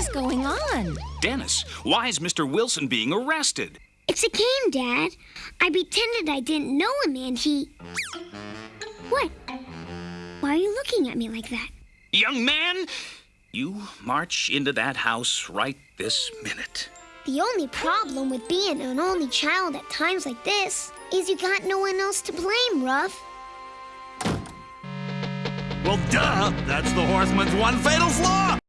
is going on? Dennis, why is Mr. Wilson being arrested? It's a game, Dad. I pretended I didn't know him and he. What? Why are you looking at me like that? Young man, you march into that house right this minute. The only problem with being an only child at times like this is you got no one else to blame, Ruff. Well, duh! That's the horseman's one fatal flaw!